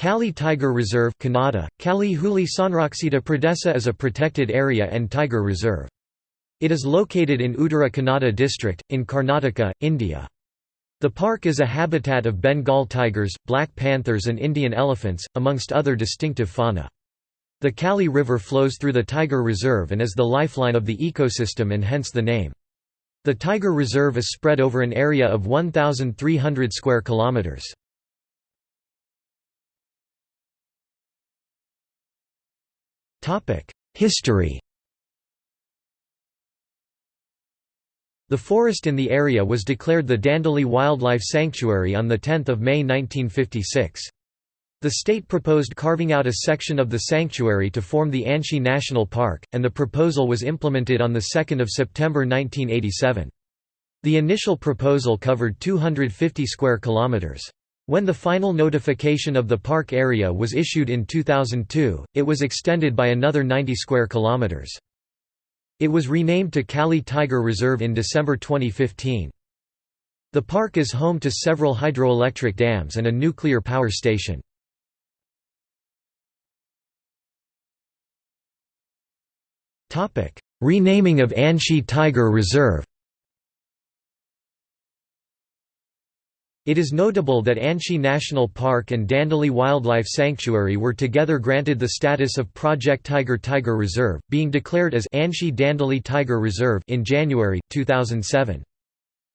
Kali Tiger Reserve Kannada, Kali Huli Sanraksita Pradesa is a protected area and tiger reserve. It is located in Uttara Kannada district, in Karnataka, India. The park is a habitat of Bengal tigers, black panthers and Indian elephants, amongst other distinctive fauna. The Kali River flows through the tiger reserve and is the lifeline of the ecosystem and hence the name. The tiger reserve is spread over an area of 1,300 square kilometers. History The forest in the area was declared the Dandeli Wildlife Sanctuary on 10 May 1956. The state proposed carving out a section of the sanctuary to form the Anshi National Park, and the proposal was implemented on 2 September 1987. The initial proposal covered 250 square kilometers. When the final notification of the park area was issued in 2002, it was extended by another 90 square kilometers. It was renamed to Kali Tiger Reserve in December 2015. The park is home to several hydroelectric dams and a nuclear power station. Renaming of Anshi Tiger Reserve It is notable that Anshi National Park and Dandeli Wildlife Sanctuary were together granted the status of Project Tiger Tiger Reserve, being declared as Anshi Dandeli Tiger Reserve in January 2007.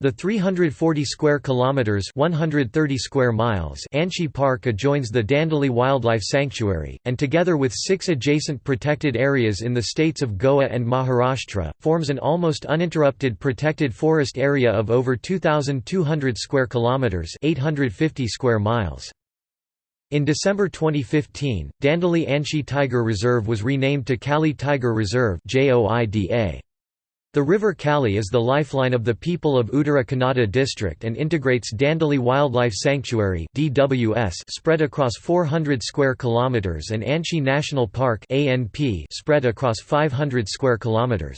The 340 square kilometers, 130 square miles, Anshi Park adjoins the Dandeli Wildlife Sanctuary, and together with six adjacent protected areas in the states of Goa and Maharashtra, forms an almost uninterrupted protected forest area of over 2,200 square kilometers, 850 square miles. In December 2015, Dandeli Anshi Tiger Reserve was renamed to Kali Tiger Reserve (JOIDA). The river Kali is the lifeline of the people of Uttara Kannada district and integrates Dandeli Wildlife Sanctuary (DWS) spread across 400 square kilometers and Anshi National Park (ANP) spread across 500 square kilometers.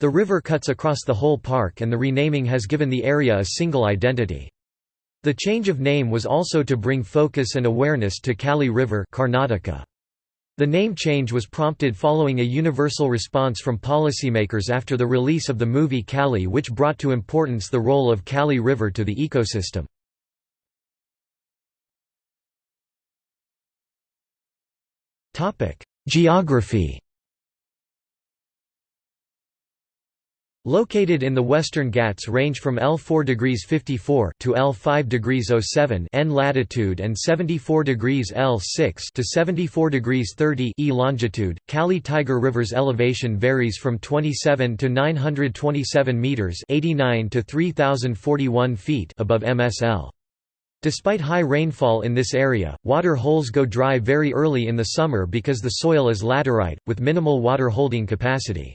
The river cuts across the whole park and the renaming has given the area a single identity. The change of name was also to bring focus and awareness to Kali River Karnataka. The name change was prompted following a universal response from policymakers after the release of the movie Kali which brought to importance the role of Kali River to the ecosystem. Geography Located in the Western Ghats range from L4 degrees 54 to L5 degrees 07 N latitude and 74 degrees L6 to 74 degrees 30 E longitude. Kali Tiger River's elevation varies from 27 to 927 meters, 89 to 3041 feet above MSL. Despite high rainfall in this area, water holes go dry very early in the summer because the soil is laterite, with minimal water holding capacity.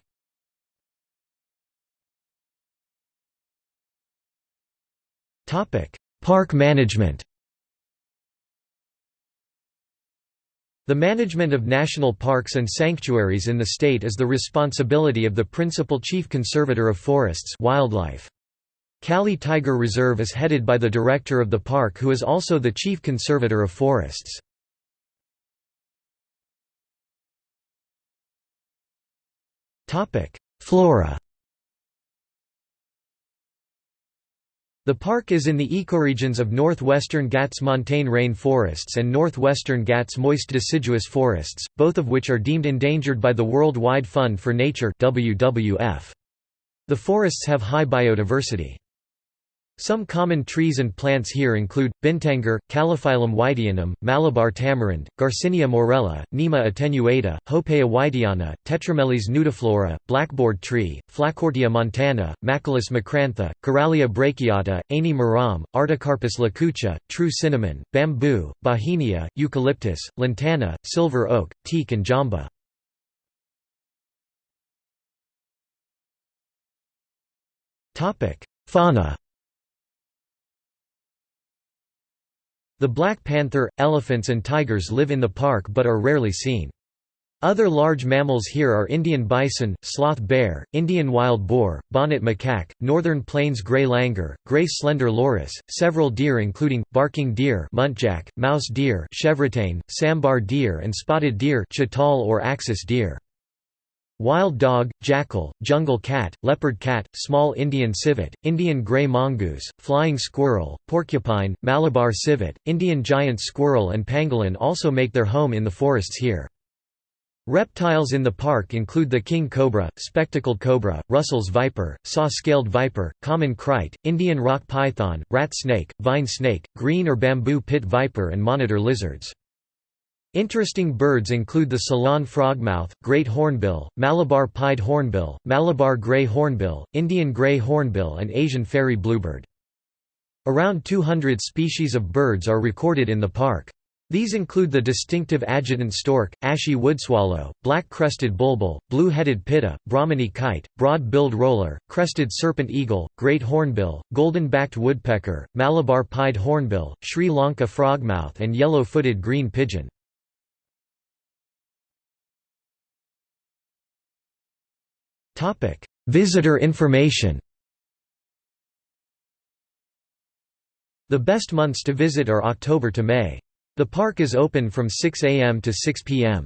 Park management The management of national parks and sanctuaries in the state is the responsibility of the principal chief conservator of forests wildlife. Kali Tiger Reserve is headed by the director of the park who is also the chief conservator of forests. Flora The park is in the ecoregions of northwestern Ghats montane rainforests and northwestern Ghats moist deciduous forests, both of which are deemed endangered by the World Wide Fund for Nature WWF. The forests have high biodiversity. Some common trees and plants here include, bintangur, Calophyllum wightianum, Malabar tamarind, Garcinia morella, Nima attenuata, Hopea wightiana, Tetrameles nudiflora, blackboard tree, Flacourtia montana, Machilus macrantha, Carallia brachiata, Aini maram, Artocarpus lacucha, true cinnamon, bamboo, Bauhinia, eucalyptus, lantana, silver oak, teak and jamba. Fauna The black panther, elephants and tigers live in the park but are rarely seen. Other large mammals here are Indian bison, sloth bear, Indian wild boar, bonnet macaque, northern plains gray langur, gray slender loris, several deer including, barking deer muntjac, mouse deer chevrotain, sambar deer and spotted deer chital or axis deer. Wild dog, jackal, jungle cat, leopard cat, small Indian civet, Indian grey mongoose, flying squirrel, porcupine, Malabar civet, Indian giant squirrel and pangolin also make their home in the forests here. Reptiles in the park include the king cobra, spectacled cobra, Russell's viper, saw-scaled viper, common krait, Indian rock python, rat snake, vine snake, green or bamboo pit viper and monitor lizards. Interesting birds include the Ceylon frogmouth, great hornbill, Malabar pied hornbill, Malabar grey hornbill, Indian grey hornbill and Asian fairy bluebird. Around 200 species of birds are recorded in the park. These include the distinctive adjutant stork, ashy woodswallow, black-crested bulbul, blue-headed pitta, Brahminy kite, broad-billed roller, crested serpent eagle, great hornbill, golden-backed woodpecker, Malabar pied hornbill, Sri Lanka frogmouth and yellow-footed green pigeon. Visitor information The best months to visit are October to May. The park is open from 6 am to 6 pm.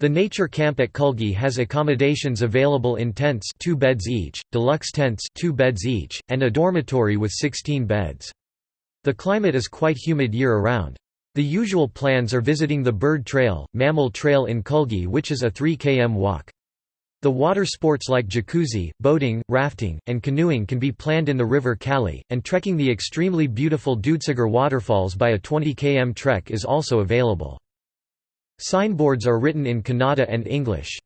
The nature camp at Kulgi has accommodations available in tents 2 beds each, deluxe tents 2 beds each, and a dormitory with 16 beds. The climate is quite humid year-around. The usual plans are visiting the Bird Trail, Mammal Trail in Kulgi which is a 3 km walk. The water sports like jacuzzi, boating, rafting, and canoeing can be planned in the river Kali, and trekking the extremely beautiful Dudhsagar waterfalls by a 20 km trek is also available. Signboards are written in Kannada and English.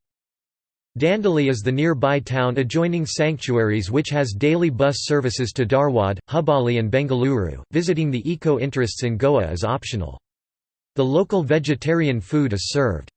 Dandeli is the nearby town adjoining sanctuaries which has daily bus services to Dharwad, Hubballi and Bengaluru. Visiting the eco-interests in Goa is optional. The local vegetarian food is served.